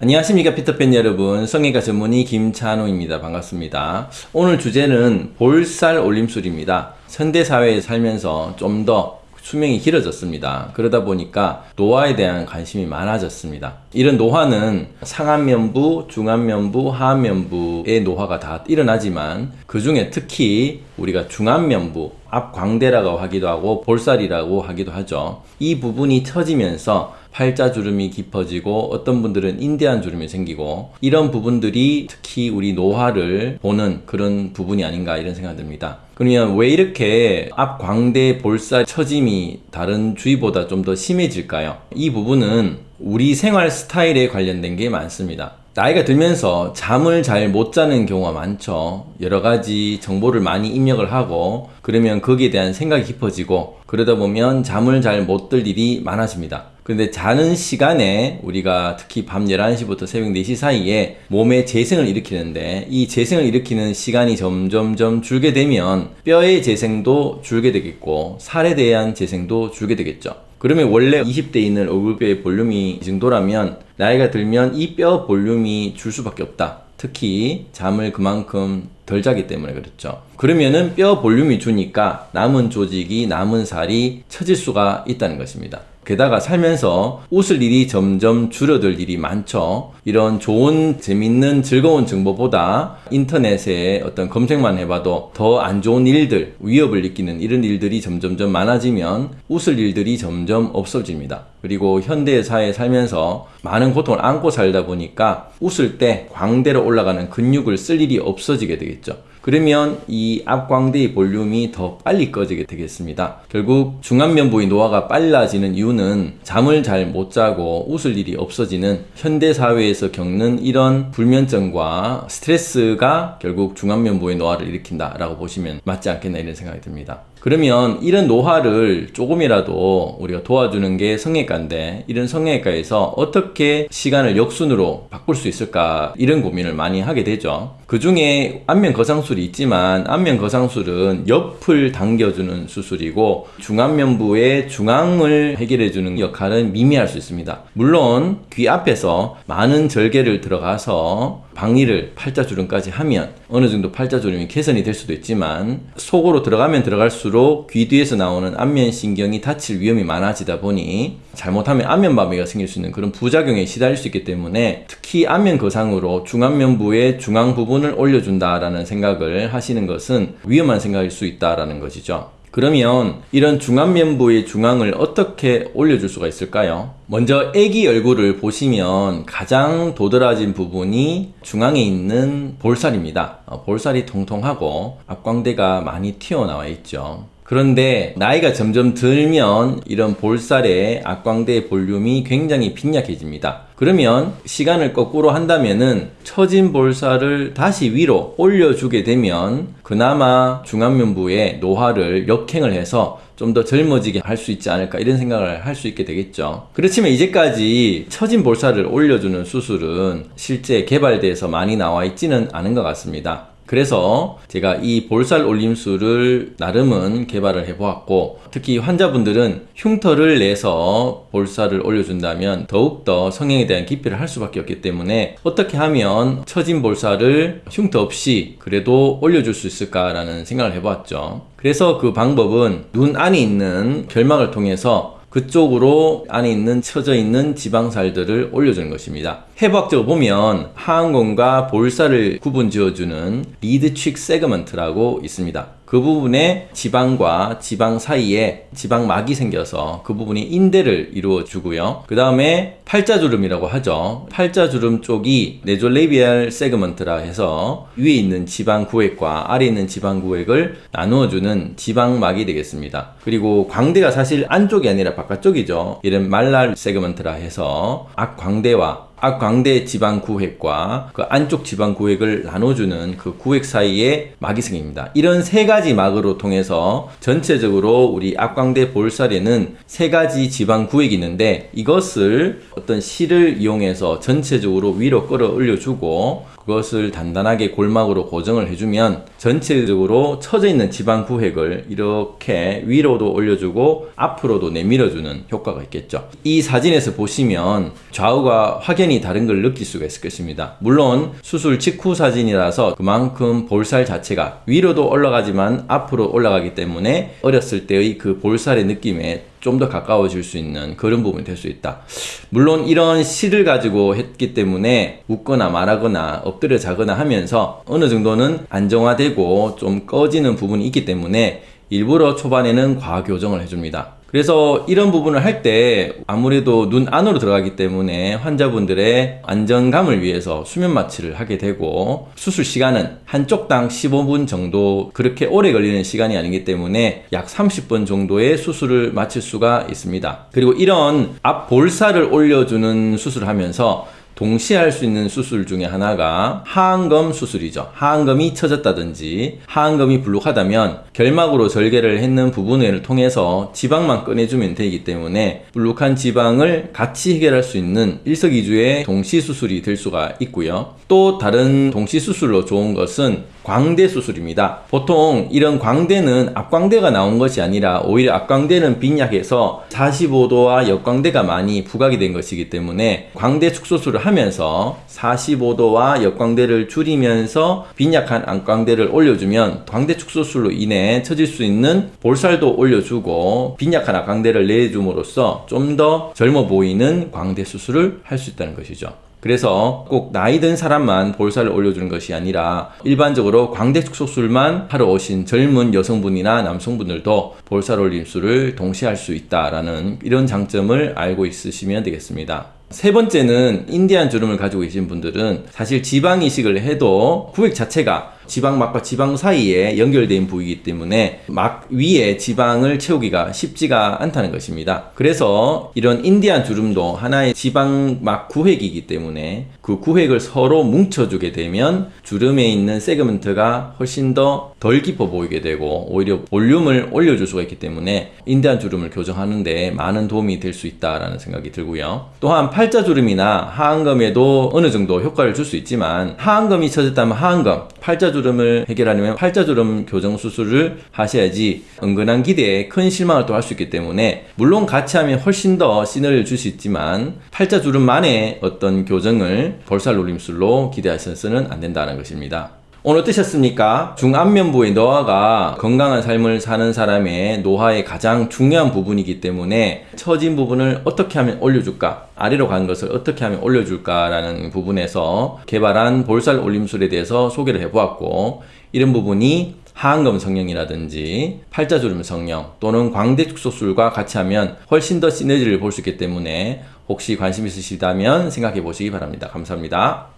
안녕하십니까 피터팬 여러분. 성형외과 전문의 김찬호입니다. 반갑습니다. 오늘 주제는 볼살 올림술입니다. 현대사회에 살면서 좀 더 수명이 길어졌습니다. 그러다 보니까 노화에 대한 관심이 많아졌습니다. 이런 노화는 상안면부, 중안면부, 하안면부의 노화가 다 일어나지만 그 중에 특히 우리가 중안면부, 앞광대라고 하기도 하고 볼살이라고 하기도 하죠. 이 부분이 처지면서 팔자주름이 깊어지고 어떤 분들은 인대한 주름이 생기고 이런 부분들이 특히 우리 노화를 보는 그런 부분이 아닌가 이런 생각이 듭니다. 그러면 왜 이렇게 앞광대 볼살 처짐이 다른 주위보다 좀 더 심해질까요? 이 부분은 우리 생활 스타일에 관련된 게 많습니다. 나이가 들면서 잠을 잘 못 자는 경우가 많죠. 여러 가지 정보를 많이 입력을 하고 그러면 거기에 대한 생각이 깊어지고 그러다 보면 잠을 잘 못 들 일이 많아집니다. 근데 자는 시간에 우리가 특히 밤 11시부터 새벽 4시 사이에 몸에 재생을 일으키는데 이 재생을 일으키는 시간이 점점점 줄게 되면 뼈의 재생도 줄게 되겠고 살에 대한 재생도 줄게 되겠죠. 그러면 원래 20대에 있는 얼굴뼈의 볼륨이 이 정도라면 나이가 들면 이 뼈 볼륨이 줄 수밖에 없다. 특히 잠을 그만큼 덜 자기 때문에 그렇죠. 그러면은 뼈 볼륨이 주니까 남은 조직이 남은 살이 처질 수가 있다는 것입니다. 게다가 살면서 웃을 일이 점점 줄어들 일이 많죠. 이런 좋은 재밌는 즐거운 정보보다 인터넷에 어떤 검색만 해봐도 더 안 좋은 일들 위협을 느끼는 이런 일들이 점점점 많아지면 웃을 일들이 점점 없어집니다. 그리고 현대 사회에 살면서 많은 고통을 안고 살다 보니까 웃을 때 광대로 올라가는 근육을 쓸 일이 없어지게 되겠죠. 그러면 이 앞광대의 볼륨이 더 빨리 꺼지게 되겠습니다. 결국 중안면부의 노화가 빨라지는 이유는 잠을 잘 못 자고 웃을 일이 없어지는 현대사회에서 겪는 이런 불면증과 스트레스가 결국 중안면부의 노화를 일으킨다 라고 보시면 맞지 않겠나 이런 생각이 듭니다. 그러면 이런 노화를 조금이라도 우리가 도와주는 게 성형외과인데 이런 성형외과에서 어떻게 시간을 역순으로 바꿀 수 있을까 이런 고민을 많이 하게 되죠. 그 중에 안면 거상술이 있지만 안면 거상술은 옆을 당겨주는 수술이고 중안면부의 중앙을 해결해 주는 역할은 미미할 수 있습니다. 물론 귀 앞에서 많은 절개를 들어가서 방위를 팔자주름까지 하면 어느 정도 팔자주름이 개선이 될 수도 있지만 속으로 들어가면 들어갈수록 귀 뒤에서 나오는 안면신경이 다칠 위험이 많아지다 보니 잘못하면 안면마비가 생길 수 있는 그런 부작용에 시달릴 수 있기 때문에 특히 안면 거상으로 중안면부의 중앙 부분을 올려준다라는 생각을 하시는 것은 위험한 생각일 수 있다라는 것이죠. 그러면 이런 중안면부의 중앙을 어떻게 올려줄 수가 있을까요? 먼저 애기 얼굴을 보시면 가장 도드라진 부분이 중앙에 있는 볼살입니다. 어, 볼살이 통통하고 앞광대가 많이 튀어나와 있죠. 그런데 나이가 점점 들면 이런 볼살의 앞광대의 볼륨이 굉장히 빈약해집니다. 그러면 시간을 거꾸로 한다면은 처진 볼살을 다시 위로 올려주게 되면 그나마 중안면부의 노화를 역행을 해서 좀 더 젊어지게 할 수 있지 않을까 이런 생각을 할 수 있게 되겠죠 그렇지만 이제까지 처진 볼살을 올려주는 수술은 실제 개발돼서 많이 나와 있지는 않은 것 같습니다 그래서 제가 이 볼살 올림술을 나름은 개발을 해보았고 특히 환자분들은 흉터를 내서 볼살을 올려준다면 더욱더 성형에 대한 기피를 할 수밖에 없기 때문에 어떻게 하면 처진 볼살을 흉터 없이 그래도 올려줄 수 있을까라는 생각을 해보았죠. 그래서 그 방법은 눈 안에 있는 결막을 통해서 그쪽으로 안에 있는 처져 있는 지방살들을 올려주는 것입니다. 해부학적으로 보면 하안검과 볼살을 구분 지어주는 lid-cheek segment라고 있습니다. 그 부분에 지방과 지방 사이에 지방막이 생겨서 그 부분이 인대를 이루어 주고요. 그 다음에 팔자주름이라고 하죠. 팔자주름 쪽이 nasolabial segment라 해서 위에 있는 지방 구획과 아래에 있는 지방 구획을 나누어 주는 지방막이 되겠습니다. 그리고 광대가 사실 안쪽이 아니라 바깥쪽이죠. 이런 malar segment라 해서 옆광대와 앞광대 지방 구획과 그 안쪽 지방 구획을 나눠주는 그 구획 사이에 막이 생깁니다. 이런 세 가지 막으로 통해서 전체적으로 우리 앞광대 볼살에는 세 가지 지방 구획이 있는데 이것을 어떤 실을 이용해서 전체적으로 위로 끌어올려 주고 그것을 단단하게 골막으로 고정을 해주면 전체적으로 처져 있는 지방 구획을 이렇게 위로도 올려주고 앞으로도 내밀어주는 효과가 있겠죠. 이 사진에서 보시면 좌우가 확연히 다른 걸 느낄 수가 있을 것입니다. 물론 수술 직후 사진이라서 그만큼 볼살 자체가 위로도 올라가지만 앞으로 올라가기 때문에 어렸을 때의 그 볼살의 느낌에 좀더 가까워질 수 있는 그런 부분이 될 수 있다. 물론 이런 실을 가지고 했기 때문에 웃거나 말하거나 엎드려 자거나 하면서 어느 정도는 안정화되 고 좀 꺼지는 부분이 있기 때문에 일부러 초반에는 과교정을 해줍니다. 그래서 이런 부분을 할 때 아무래도 눈 안으로 들어가기 때문에 환자분들의 안정감을 위해서 수면 마취를 하게 되고 수술 시간은 한쪽당 15분 정도 그렇게 오래 걸리는 시간이 아니기 때문에 약 30분 정도의 수술을 마칠 수가 있습니다. 그리고 이런 앞 볼살을 올려주는 수술을 하면서 동시에 할 수 있는 수술 중에 하나가 하안검 수술이죠. 하안검이 처졌다든지 하안검이 불룩하다면 결막으로 절개를 했는 부분을 통해서 지방만 꺼내주면 되기 때문에 불룩한 지방을 같이 해결할 수 있는 일석이주의 동시 수술이 될 수가 있고요. 또 다른 동시 수술로 좋은 것은 광대 수술입니다. 보통 이런 광대는 앞광대가 나온 것이 아니라 오히려 앞광대는 빈약해서 45도와 역광대가 많이 부각이 된 것이기 때문에 광대 축소술을 하면서 45도와 역광대를 줄이면서 빈약한 안광대를 올려주면 광대 축소술로 인해 처질 수 있는 볼살도 올려주고 빈약한 앞광대를 내줌으로써 좀 더 젊어 보이는 광대 수술을 할 수 있다는 것이죠. 그래서 꼭 나이 든 사람만 볼살을 올려주는 것이 아니라 일반적으로 광대 축소술만 하러 오신 젊은 여성분이나 남성분들도 볼살 올림술을 동시에 할 수 있다라는 이런 장점을 알고 있으시면 되겠습니다. 세 번째는 인디안 주름을 가지고 계신 분들은 사실 지방 이식을 해도 구획 자체가 지방 막과 지방 사이에 연결된 부위이기 때문에 막 위에 지방을 채우기가 쉽지가 않다는 것입니다. 그래서 이런 인디안 주름도 하나의 지방 막 구획이기 때문에 그 구획을 서로 뭉쳐주게 되면 주름에 있는 세그먼트가 훨씬 더 덜 깊어 보이게 되고 오히려 볼륨을 올려줄 수가 있기 때문에 인디안 주름을 교정하는데 많은 도움이 될 수 있다라는 생각이 들고요. 또한 팔자 주름이나 하안검에도 어느 정도 효과를 줄 수 있지만 하안검이 처졌다면 하안검, 팔자주름을 해결하려면 팔자주름 교정 수술을 하셔야지 은근한 기대에 큰 실망을 또 할 수 있기 때문에 물론 같이 하면 훨씬 더 시너리를 줄 수 있지만 팔자주름만의 어떤 교정을 볼살 놀림술로 기대하셔서는 안 된다는 것입니다. 오늘 어떠셨습니까? 중안면부의 노화가 건강한 삶을 사는 사람의 노화의 가장 중요한 부분이기 때문에 처진 부분을 어떻게 하면 올려줄까? 아래로 간 것을 어떻게 하면 올려줄까 라는 부분에서 개발한 볼살 올림술에 대해서 소개를 해보았고 이런 부분이 하안검 성형이라든지 팔자주름 성형 또는 광대 축소술과 같이 하면 훨씬 더 시너지를 볼 수 있기 때문에 혹시 관심 있으시다면 생각해 보시기 바랍니다. 감사합니다.